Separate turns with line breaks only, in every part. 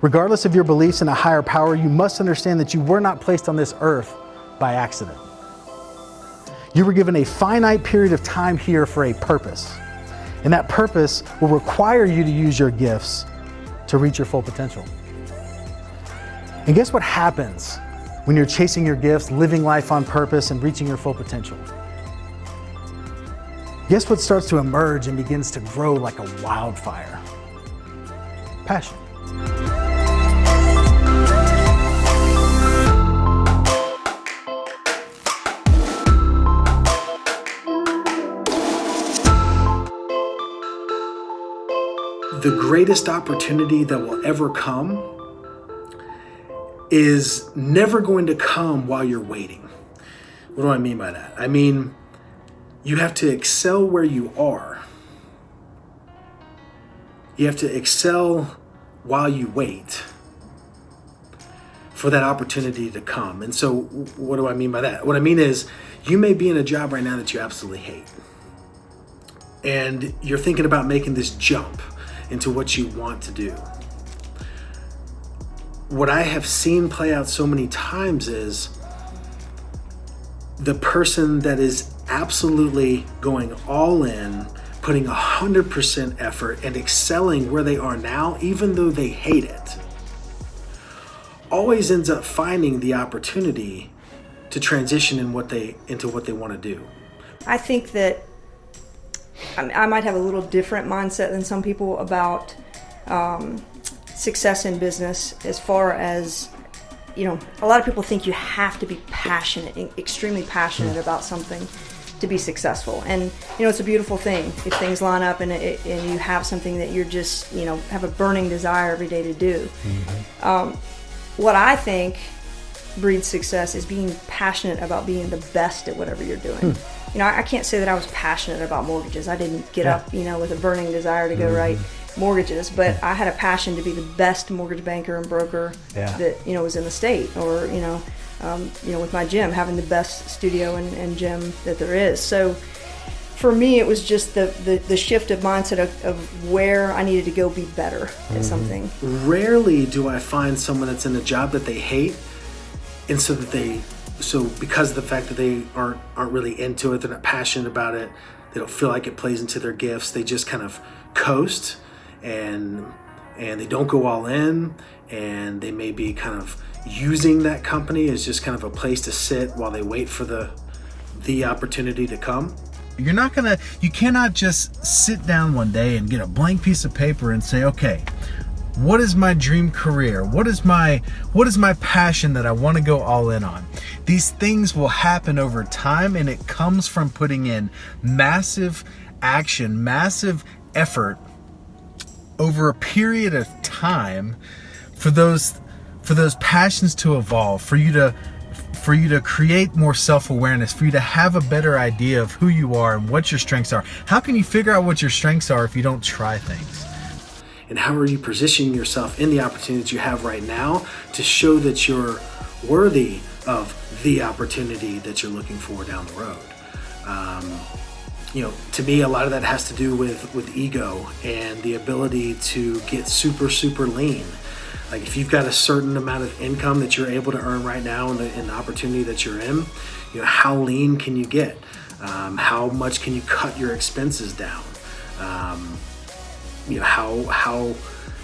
Regardless of your beliefs in a higher power, you must understand that you were not placed on this earth by accident. You were given a finite period of time here for a purpose. And that purpose will require you to use your gifts to reach your full potential. And guess what happens when you're chasing your gifts, living life on purpose, and reaching your full potential? Guess what starts to emerge and begins to grow like a wildfire? Passion. The greatest opportunity that will ever come is never going to come while you're waiting. What do I mean by that? I mean, you have to excel where you are. You have to excel while you wait for that opportunity to come. And so, what do I mean by that? What I mean is, you may be in a job right now that you absolutely hate. And you're thinking about making this jump into what you want to do. What I have seen play out so many times is the person that is absolutely going all in, putting 100% effort and excelling where they are now, even though they hate it, always ends up finding the opportunity to transition in what they into what they want to do.
I think that I might have a little different mindset than some people about um, success in business as far as you know a lot of people think you have to be passionate extremely passionate about something to be successful. And you know it's a beautiful thing if things line up and, it, and you have something that you're just you know have a burning desire every day to do. Mm-hmm. um, what i think breeds success is being passionate about being the best at whatever you're doing. Hmm you know, I can't say that I was passionate about mortgages. I didn't get yeah. up, you know, with a burning desire to go mm-hmm. write mortgages, but I had a passion to be the best mortgage banker and broker yeah. that you know was in the state, or you know, um, you know, with my gym having the best studio and, and gym that there is. So for me, it was just the, the, the shift of mindset of, of, where I needed to go be better mm-hmm. at something.
Rarely do I find someone that's in a job that they hate, and so that they so because of the fact that they aren't aren't really into it, they're not passionate about it, they don't feel like it plays into their gifts. They just kind of coast and and they don't go all in and they may be kind of using that company as just kind of a place to sit while they wait for the the opportunity to come.
You're not gonna you cannot just sit down one day and get a blank piece of paper and say, okay, what is my dream career? What is my what is my passion that i want to go all in on? These things will happen over time and it comes from putting in massive action massive effort over a period of time for those for those passions to evolve for you to for you to create more self-awareness for you to have a better idea of who you are and what your strengths are. How can you figure out what your strengths are if you don't try things
and how are you positioning yourself in the opportunities you have right now to show that you're worthy of the opportunity that you're looking for down the road. Um, you know, to me, a lot of that has to do with with ego and the ability to get super super lean. Like if you've got a certain amount of income that you're able to earn right now in the, in the opportunity that you're in, you know, how lean can you get? Um, how much can you cut your expenses down? Um, you know how how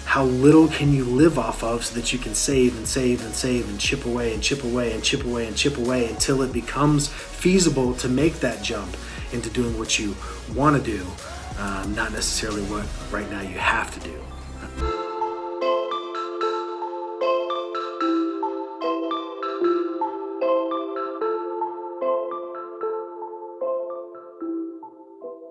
how little can you live off of so that you can save and save and save and chip away and chip away and chip away and chip away until it becomes feasible to make that jump into doing what you want to do um, not necessarily what right now you have to do